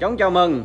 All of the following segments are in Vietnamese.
Chóng chào mừng.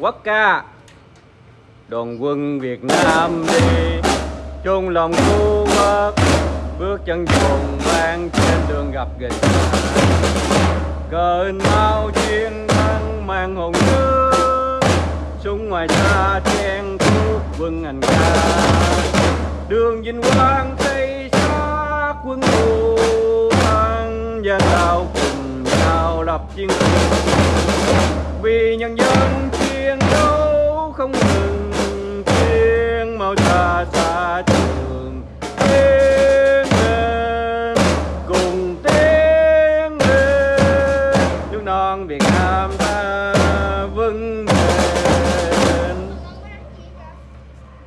Quốc ca. Đoàn quân Việt Nam đi, chung lòng khu quốc bước chân trùng vang trên đường gặp nghịch cờ mau chiến thắng mang hồn nước, súng ngoài xa chen thuốc quân hành ca. Đường vinh quang tây xa quân thù thắng gian lao cùng nhau lập chiến công vì nhân dân tiếng đấu không ngừng, tiếng mau xa xa trường tiếng lên, cùng tiếng lên. Nước non Việt Nam ta vững bền.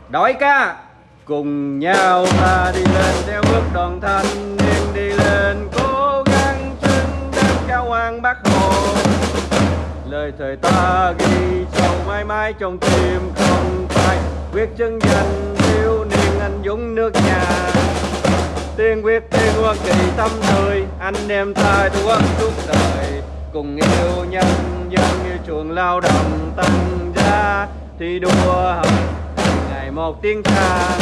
Đội ca, cùng nhau ta đi lên, theo bước đoàn thanh niên đi lên, cố gắng xứng đáng cao hoàng bác hồ. Lời thời ta ghi cho mãi mãi trong tim không phai quyết chứng danh thiếu niên anh dũng nước nhà. Tiên quyết tiên hoa kỳ tâm tươi, anh em ta đua suốt đời. Cùng yêu nhân dân như chuồng lao động tăng gia. Thi đua học ngày một tiếng ca.